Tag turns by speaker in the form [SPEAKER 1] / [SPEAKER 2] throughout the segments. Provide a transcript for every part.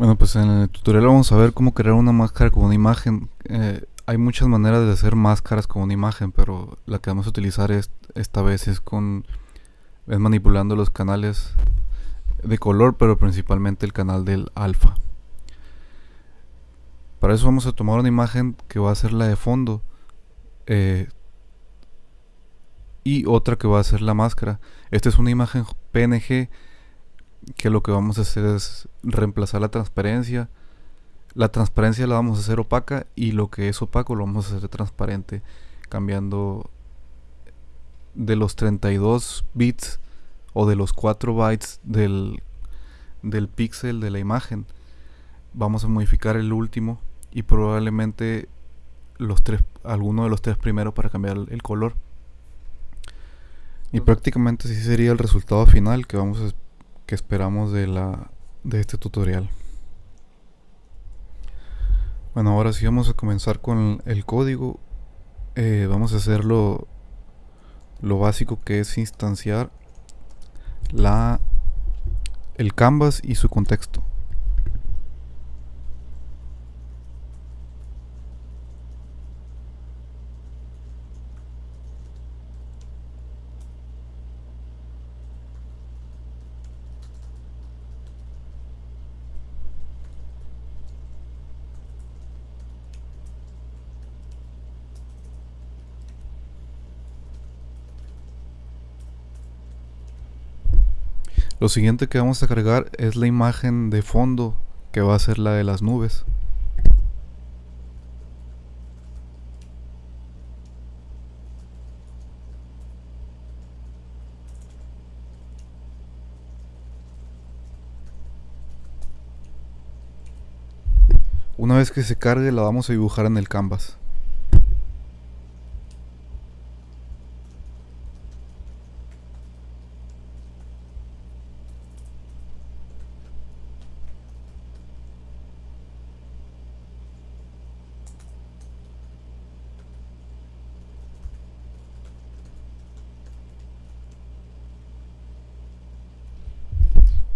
[SPEAKER 1] Bueno, pues en el tutorial vamos a ver cómo crear una máscara con una imagen. Eh, hay muchas maneras de hacer máscaras con una imagen, pero la que vamos a utilizar es, esta vez es con es manipulando los canales de color, pero principalmente el canal del alfa. Para eso vamos a tomar una imagen que va a ser la de fondo eh, y otra que va a ser la máscara. Esta es una imagen PNG que lo que vamos a hacer es reemplazar la transparencia. La transparencia la vamos a hacer opaca y lo que es opaco lo vamos a hacer transparente, cambiando de los 32 bits o de los 4 bytes del, del píxel de la imagen. Vamos a modificar el último y probablemente los tres, alguno de los tres primeros para cambiar el color. Y prácticamente así sería el resultado final que vamos a que esperamos de, la, de este tutorial. Bueno, ahora sí vamos a comenzar con el código. Eh, vamos a hacer lo, lo básico que es instanciar la, el canvas y su contexto. Lo siguiente que vamos a cargar es la imagen de fondo que va a ser la de las nubes. Una vez que se cargue la vamos a dibujar en el canvas.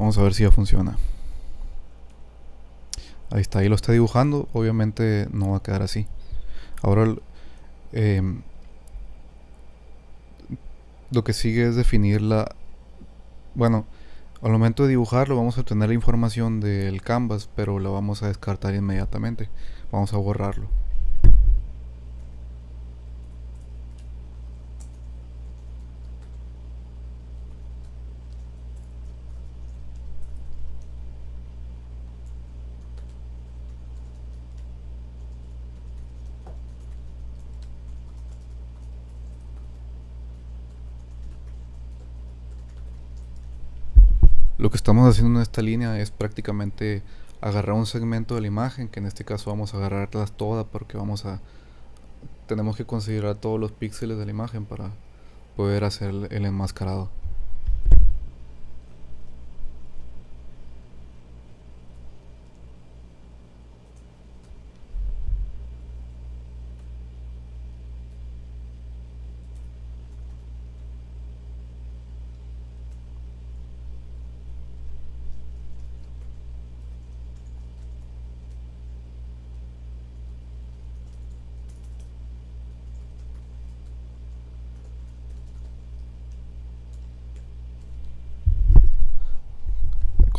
[SPEAKER 1] Vamos a ver si ya funciona. Ahí está, ahí lo está dibujando. Obviamente no va a quedar así. Ahora em, lo que sigue es definir la... Bueno, al momento de dibujarlo vamos a obtener la información del canvas, pero lo vamos a descartar inmediatamente. Vamos a borrarlo. Lo que estamos haciendo en esta línea es prácticamente agarrar un segmento de la imagen, que en este caso vamos a agarrarlas todas porque vamos a tenemos que considerar todos los píxeles de la imagen para poder hacer el enmascarado.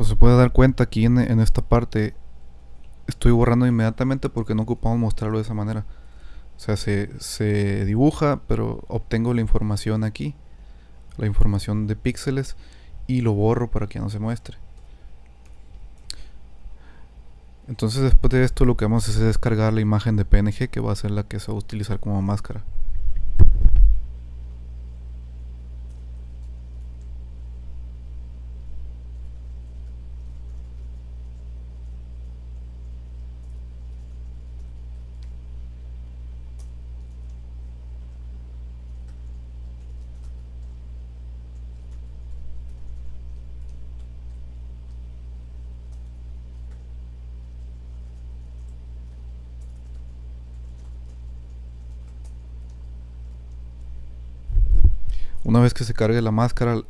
[SPEAKER 1] Como se puede dar cuenta aquí en, esta parte estoy borrando inmediatamente porque no ocupamos mostrarlo de esa manera. O sea, se, se, dibuja, pero obtengo la información aquí, la información de píxeles, y lo borro para que no se muestre. Entonces después de esto lo que vamos a hacer es descargar la imagen de PNG que va a ser la que se va a utilizar como máscara. Una vez que se cargue la máscara,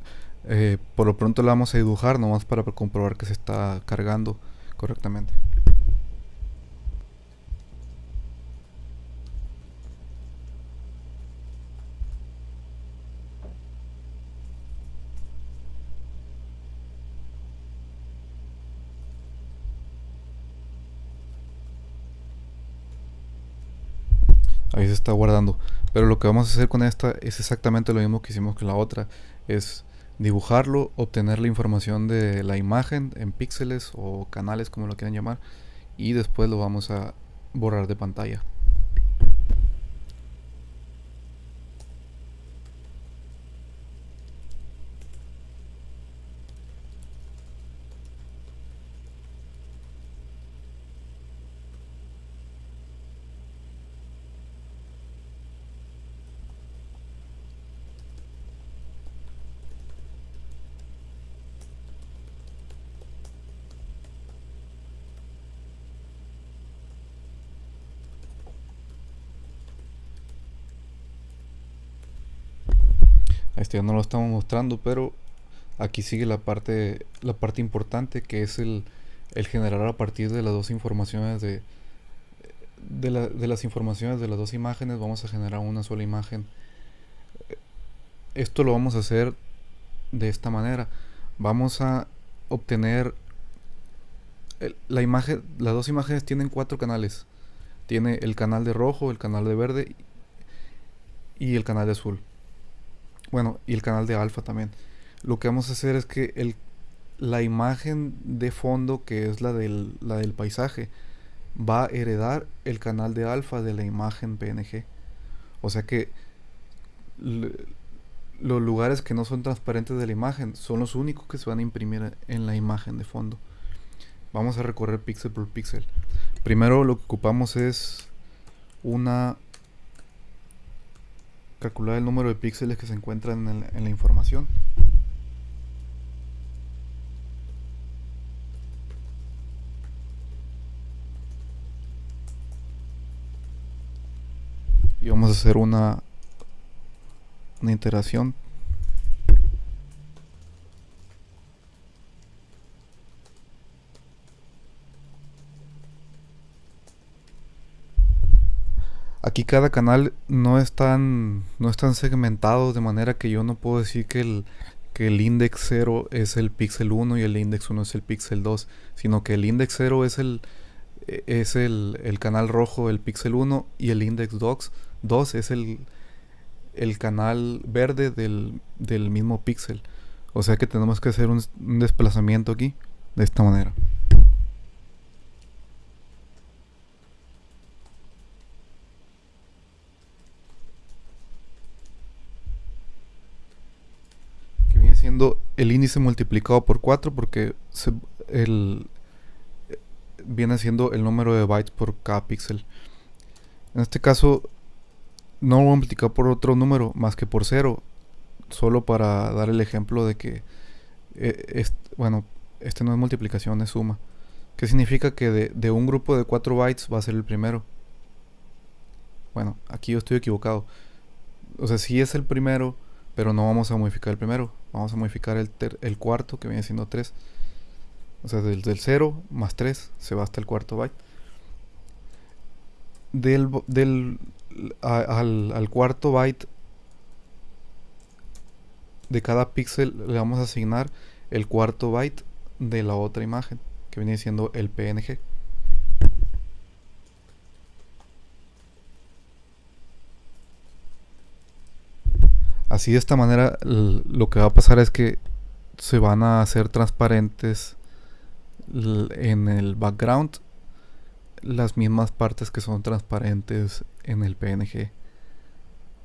[SPEAKER 1] eh, por lo pronto la vamos a dibujar nomás para comprobar que se está cargando. correctamente. Ahí se está guardando. Pero lo que vamos a hacer con esta es exactamente lo mismo que hicimos con la otra. Es dibujarlo, obtener la información de la imagen en píxeles o canales como lo quieran llamar. Y después lo vamos a borrar de pantalla. Este ya no lo estamos mostrando, pero aquí sigue la parte, la parte importante que es el, generar a partir de las dos informaciones de, de, las informaciones de las dos imágenes vamos a generar una sola imagen. Esto lo vamos a hacer de esta manera. Vamos a obtener la imagen, las dos imágenes tienen cuatro canales. Tiene el canal de rojo, el canal de verde y el canal de azul. Bueno, y el canal de alfa también. Lo que vamos a hacer es que el, la imagen de fondo, que es la del, la del paisaje, va a heredar el canal de alfa de la imagen PNG. O sea que los lugares que no son transparentes de la imagen son los únicos que se van a imprimir en la imagen de fondo. Vamos a recorrer píxel por píxel. Primero lo que ocupamos es una calcular el número de píxeles que se encuentran en, la información. y vamos a hacer una una iteración Aquí cada canal no es tan, no es tan segmentado de manera que yo no puedo decir que el, que el index 0 es el píxel 1 y el index 1 es el píxel 2, sino que el index 0 es el, es el, el canal rojo, el píxel 1, y el index 2, 2 es el, el canal verde del, del mismo píxel. O sea que tenemos que hacer un, un desplazamiento aquí de esta manera. siendo el índice multiplicado por 4 porque el, viene siendo el número de bytes por cada píxel. En este caso no lo voy a multiplicar por otro número más que por 0, solo para dar el ejemplo de que, eh, bueno, este no es multiplicación, es suma. ¿Qué significa que de, de un grupo de 4 bytes va a ser el primero? Bueno, aquí yo estoy equivocado. O sea, si es el primero, pero no vamos a modificar el primero. Vamos a modificar el, el cuarto, que viene siendo 3. O sea, del, 0 más 3 se va hasta el cuarto byte. Del, del al, al, cuarto byte de cada píxel le vamos a asignar el cuarto byte de la otra imagen, que viene siendo el PNG. Así de esta manera lo que va a pasar es que se van a hacer transparentes en el background las mismas partes que son transparentes en el PNG.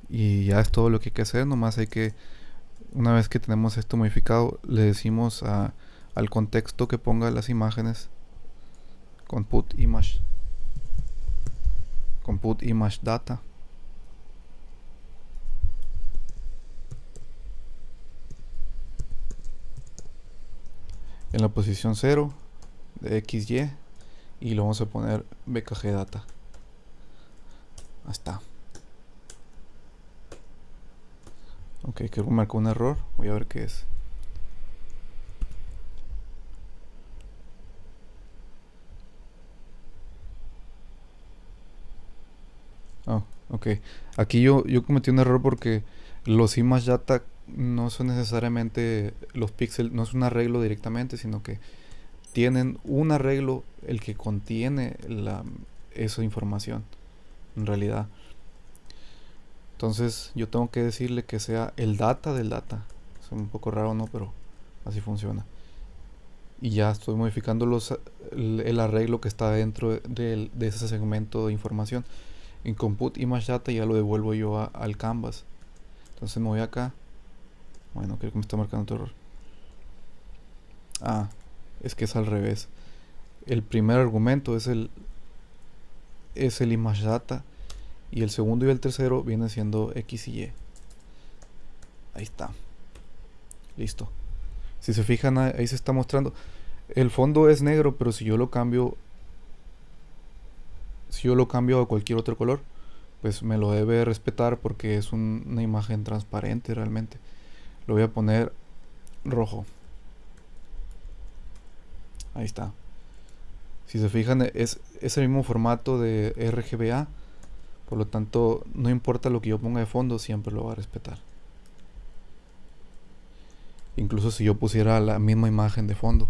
[SPEAKER 1] Y ya es todo lo que hay que hacer, nomás hay que, una vez que tenemos esto modificado, le decimos al contexto que ponga las imágenes con put image, con put image data. en la posición 0 de XY y lo vamos a poner BKG data. Ahí está. Ok, creo que marcó un error. Voy a ver qué es. Oh, ok. Aquí yo, yo cometí un error porque los image data no son necesariamente los píxeles, no es un arreglo directamente, sino que tienen un arreglo el que contiene la, esa información, en realidad. Entonces yo tengo que decirle que sea el data del data. Es un poco raro, ¿no? Pero así funciona. Y ya estoy modificando los, el, arreglo que está dentro de, de, ese segmento de información. En compute image data ya lo devuelvo yo al canvas. Entonces me voy acá. Bueno, creo que me está marcando otro error. Ah, es que es al revés. El primer argumento es el es el image data y el segundo y el tercero viene siendo x y y. Ahí está. Listo. Si se fijan ahí se está mostrando. El fondo es negro, pero si yo lo cambio si yo lo cambio a cualquier otro color, pues me lo debe respetar porque es una imagen transparente realmente. Lo voy a poner rojo. Ahí está. Si se fijan, es, es el mismo formato de RGBA. Por lo tanto, no importa lo que yo ponga de fondo, siempre lo va a respetar. Incluso si yo pusiera la misma imagen de fondo.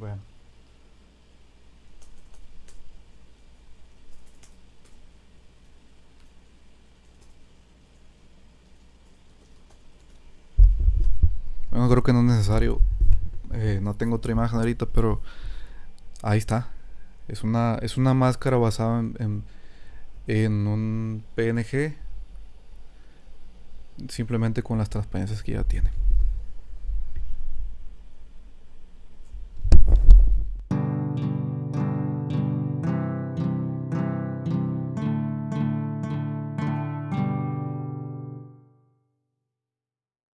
[SPEAKER 1] Bueno. Bueno, creo que no es necesario. Eh, no tengo otra imagen ahorita, pero ahí está. Es una, es una máscara basada en, en un PNG. Simplemente con las transparencias que ya tiene.